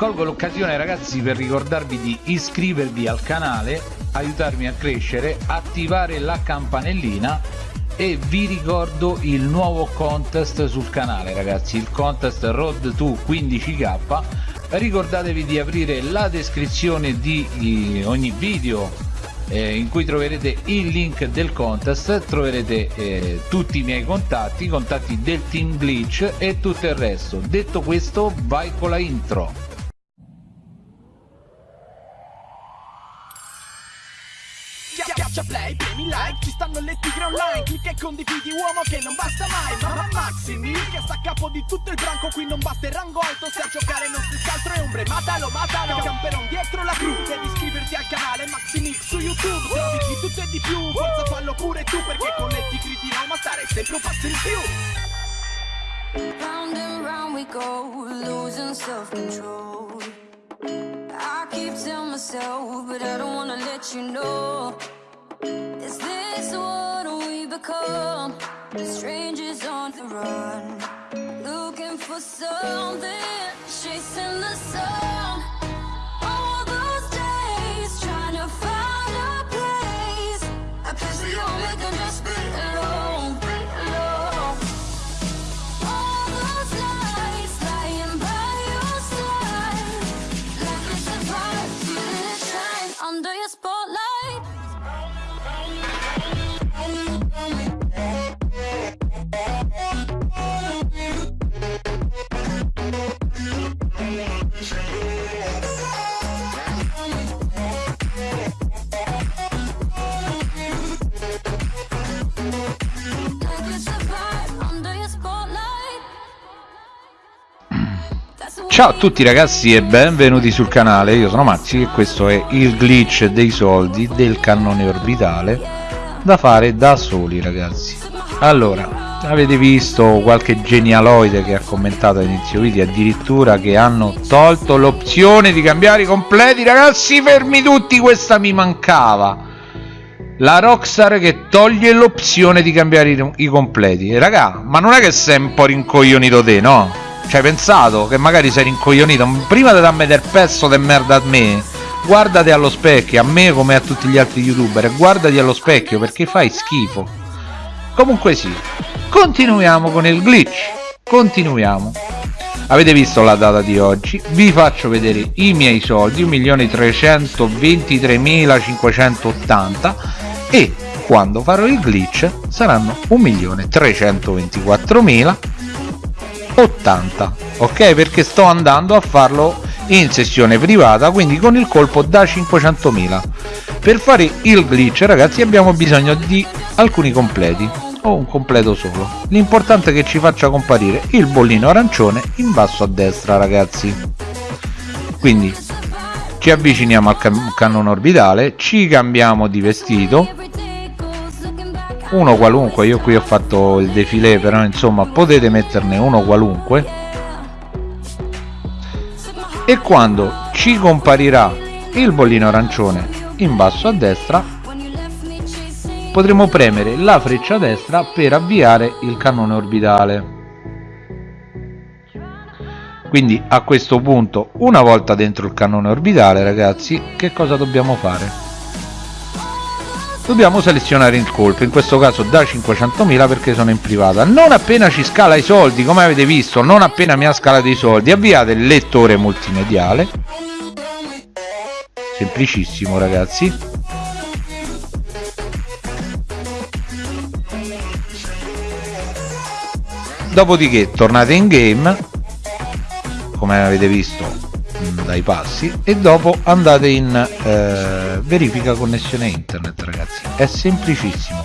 colgo l'occasione ragazzi per ricordarvi di iscrivervi al canale aiutarmi a crescere attivare la campanellina e vi ricordo il nuovo contest sul canale ragazzi il contest road to 15k ricordatevi di aprire la descrizione di ogni video eh, in cui troverete il link del contest troverete eh, tutti i miei contatti i contatti del team glitch e tutto il resto. Detto questo vai con la intro like, ci stanno le tigre online. Clicca e condividi uomo che non basta mai. Mamma Maximi, che sta a capo di tutto il branco. Qui non basta il rango alto, se a giocare non si scaltro e ombre Matalo, matalo, camperon dietro la cru. Devi iscriverti al canale Maximix su YouTube. Trovi di tutto e di più, forza fallo pure tu Perché con le tigre di Roma stare sempre un passo in più. Round and round we go, losing self-control. I keep telling myself, but I don't wanna let you know we? Strangers on the run Looking for something, chasing the sun Ciao a tutti ragazzi e benvenuti sul canale, io sono Maxi e questo è il glitch dei soldi del cannone orbitale da fare da soli ragazzi. Allora, avete visto qualche genialoide che ha commentato all'inizio video addirittura che hanno tolto l'opzione di cambiare i completi ragazzi fermi tutti questa mi mancava la Rockstar che toglie l'opzione di cambiare i, i completi raga ma non è che sei un po' rincoglionito te no? Ci hai pensato? Che magari sei rincoglionito. Prima di darmi del pezzo di merda a me guardati allo specchio a me come a tutti gli altri youtuber guardati allo specchio perché fai schifo. Comunque sì. Continuiamo con il glitch. Continuiamo. Avete visto la data di oggi? Vi faccio vedere i miei soldi 1.323.580 e quando farò il glitch saranno 1.324.080 ok? Perché sto andando a farlo in sessione privata quindi con il colpo da 500.000 per fare il glitch ragazzi abbiamo bisogno di alcuni completi o un completo solo. L'importante è che ci faccia comparire il bollino arancione in basso a destra ragazzi. Quindi ci avviciniamo al can cannone orbitale ci cambiamo di vestito uno qualunque io qui ho fatto il defilé però insomma potete metterne uno qualunque. E quando ci comparirà il bollino arancione in basso a destra potremo premere la freccia destra per avviare il cannone orbitale. Quindi a questo punto una volta dentro il cannone orbitale ragazzi che cosa dobbiamo fare dobbiamo selezionare il colpo in questo caso da 500.000 perché sono in privata. Non appena ci scala i soldi come avete visto non appena mi ha scalato i soldi avviate il lettore multimediale. Semplicissimo ragazzi. Dopodiché tornate in game come avete visto mh, dai passi e dopo andate in eh, verifica connessione internet ragazzi è semplicissimo.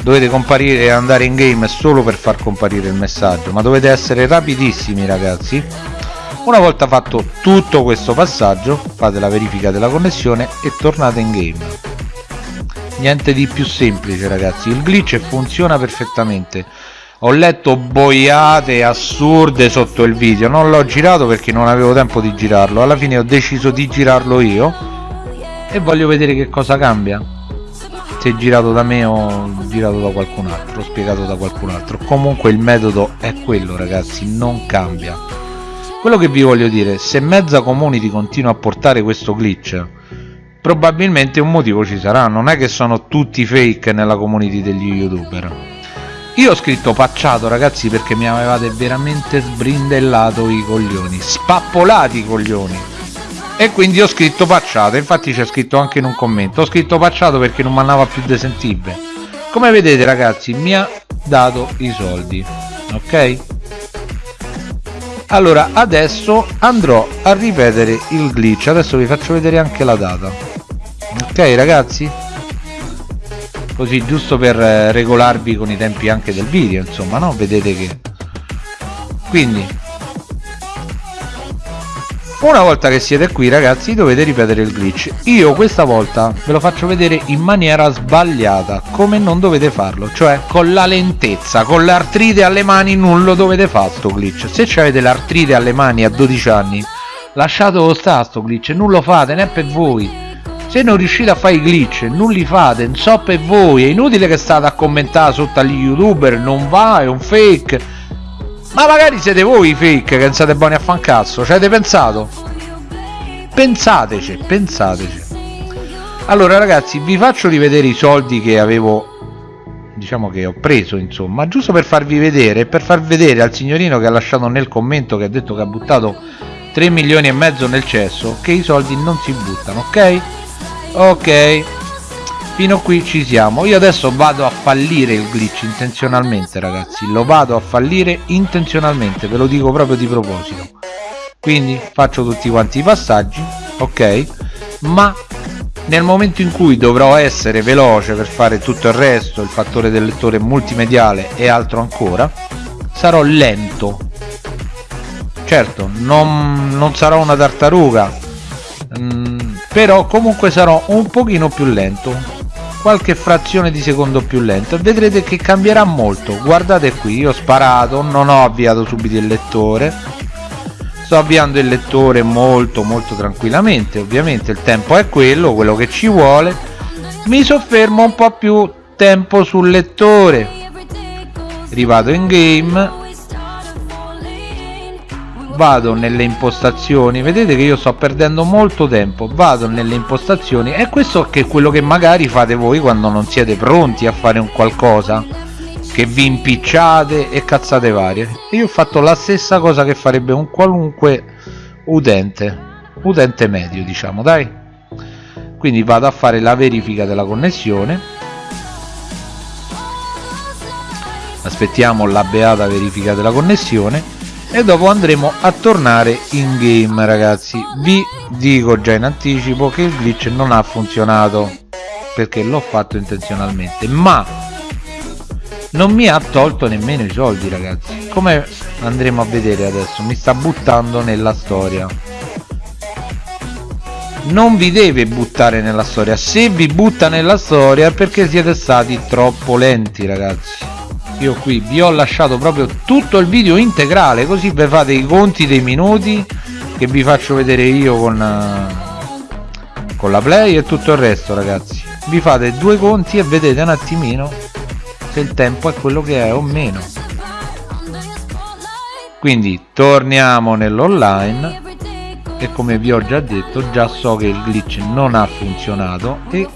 Dovete comparire e andare in game solo per far comparire il messaggio ma dovete essere rapidissimi ragazzi. Una volta fatto tutto questo passaggio fate la verifica della connessione e tornate in game. Niente di più semplice ragazzi. Il glitch funziona perfettamente. Ho letto boiate assurde sotto il video. Non l'ho girato perché non avevo tempo di girarlo. Alla fine ho deciso di girarlo io. E voglio vedere che cosa cambia se girato da me o girato da qualcun altro spiegato da qualcun altro. Comunque il metodo è quello ragazzi non cambia. Quello che vi voglio dire se mezza community continua a portare questo glitch probabilmente un motivo ci sarà. Non è che sono tutti fake nella community degli youtuber. Io ho scritto pacciato ragazzi perché mi avevate veramente sbrindellato i coglioni spappolati i coglioni e quindi ho scritto pacciato infatti c'è scritto anche in un commento. Ho scritto pacciato perché non mi andava più desentibile come vedete ragazzi mi ha dato i soldi ok? Allora adesso andrò a ripetere il glitch. Adesso vi faccio vedere anche la data. Ok ragazzi? Così giusto per eh, regolarvi con i tempi anche del video insomma no? Vedete che quindi una volta che siete qui ragazzi dovete ripetere il glitch. Io questa volta ve lo faccio vedere in maniera sbagliata come non dovete farlo cioè con la lentezza con l'artrite alle mani non lo dovete fare sto glitch. Se avete l'artrite alle mani a 12 anni lasciatelo sta sto glitch non lo fate né per voi. Se non riuscite a fare i glitch non li fate non so per voi. È inutile che state a commentare sotto agli youtuber non va è un fake ma magari siete voi i fake che non siete buoni a fan cazzo, ci avete pensato? Pensateci, pensateci. Allora ragazzi, vi faccio rivedere i soldi che avevo diciamo che ho preso insomma giusto per farvi vedere per far vedere al signorino che ha lasciato nel commento che ha detto che ha buttato 3 milioni e mezzo nel cesso che i soldi non si buttano ok ok fino qui ci siamo. Io adesso vado a fallire il glitch intenzionalmente ragazzi. Lo vado a fallire intenzionalmente ve lo dico proprio di proposito. Quindi faccio tutti quanti i passaggi ok? Ma nel momento in cui dovrò essere veloce per fare tutto il resto il fattore del lettore multimediale e altro ancora sarò lento. Certo non, non sarò una tartaruga mm, però comunque sarò un pochino più lento qualche frazione di secondo più lento. E vedrete che cambierà molto. Guardate qui io ho sparato non ho avviato subito il lettore. Sto avviando il lettore molto molto tranquillamente. Ovviamente il tempo è quello quello che ci vuole. Mi soffermo un po' più tempo sul lettore. Rivado in game vado nelle impostazioni. Vedete che io sto perdendo molto tempo. Vado nelle impostazioni e questo è quello che magari fate voi quando non siete pronti a fare un qualcosa che vi impicciate e cazzate varie. Io ho fatto la stessa cosa che farebbe un qualunque utente utente medio diciamo dai. Quindi vado a fare la verifica della connessione. Aspettiamo la beata verifica della connessione e dopo andremo a tornare in game ragazzi. Vi dico già in anticipo che il glitch non ha funzionato perché l'ho fatto intenzionalmente. Ma non mi ha tolto nemmeno i soldi ragazzi. Come andremo a vedere adesso? Mi sta buttando nella storia. Non vi deve buttare nella storia. Se vi butta nella storia è perché siete stati troppo lenti ragazzi io qui vi ho lasciato proprio tutto il video integrale così vi fate i conti dei minuti che vi faccio vedere io con, uh, con la play e tutto il resto ragazzi. Vi fate due conti e vedete un attimino se il tempo è quello che è o meno. Quindi torniamo nell'online e come vi ho già detto già so che il glitch non ha funzionato e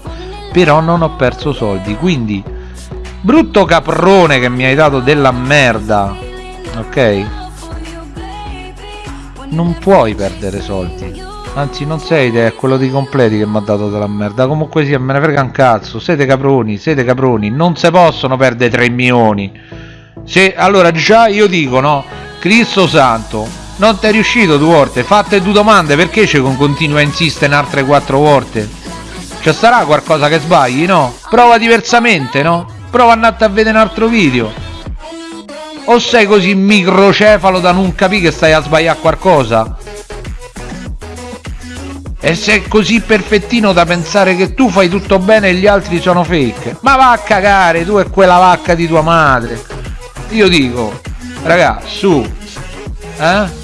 però non ho perso soldi. Quindi Brutto caprone che mi hai dato della merda. Ok? Non puoi perdere soldi. Anzi non sei te, è quello di completi che mi ha dato della merda. Comunque sia, me ne frega un cazzo. Siete caproni, siete caproni. Non si possono perdere 3 milioni. Se, allora già io dico, no? Cristo santo, non ti è riuscito due volte. Fatte due domande, perché ci continua a insistere in altre quattro volte? Ci sarà qualcosa che sbagli, no? Prova diversamente, no? Prova a andare a vedere un altro video. O sei così microcefalo da non capire che stai a sbagliare qualcosa? E sei così perfettino da pensare che tu fai tutto bene e gli altri sono fake? Ma va a cagare tu e quella vacca di tua madre. Io dico raga su eh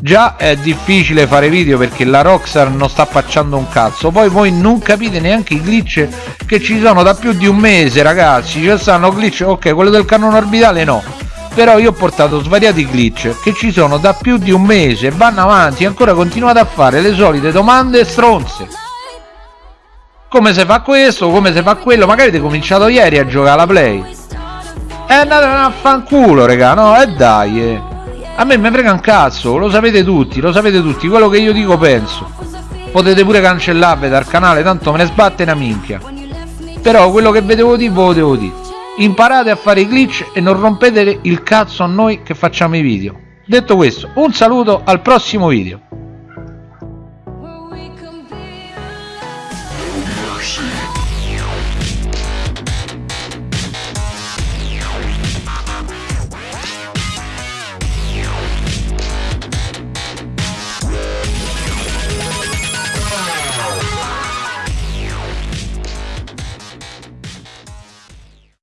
già è difficile fare video perché la Rockstar non sta facciando un cazzo. Poi voi non capite neanche i glitch che ci sono da più di un mese ragazzi. Ci stanno glitch ok quello del cannone orbitale no. Però io ho portato svariati glitch che ci sono da più di un mese vanno avanti ancora continuate a fare le solite domande stronze. Come si fa questo come si fa quello? Magari avete cominciato ieri a giocare alla play. E andate a fanculo raga no e dai eh a me mi frega un cazzo lo sapete tutti lo sapete tutti quello che io dico penso. Potete pure cancellarvi dal canale tanto me ne sbatte una minchia. Però quello che vedevo di voi devo dire. Imparate a fare i glitch e non rompete il cazzo a noi che facciamo i video. Detto questo un saluto al prossimo video. Oh, shit.